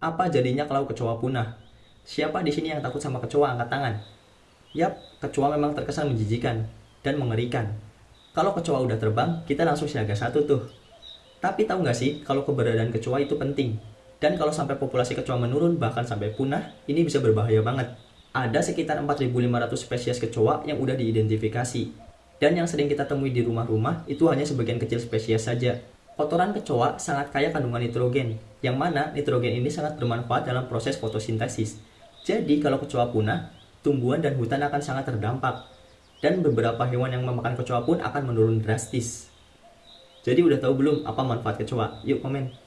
Apa jadinya kalau kecoa punah? Siapa di sini yang takut sama kecoa angkat tangan? Yap, kecoa memang terkesan menjijikan dan mengerikan. Kalau kecoa udah terbang, kita langsung siaga satu tuh. Tapi tahu nggak sih kalau keberadaan kecoa itu penting? Dan kalau sampai populasi kecoa menurun bahkan sampai punah, ini bisa berbahaya banget. Ada sekitar 4.500 spesies kecoa yang udah diidentifikasi. Dan yang sering kita temui di rumah-rumah itu hanya sebagian kecil spesies saja. Kotoran kecoa sangat kaya kandungan nitrogen, yang mana nitrogen ini sangat bermanfaat dalam proses fotosintesis. Jadi kalau kecoa punah, tumbuhan dan hutan akan sangat terdampak. Dan beberapa hewan yang memakan kecoa pun akan menurun drastis. Jadi udah tahu belum apa manfaat kecoa? Yuk komen.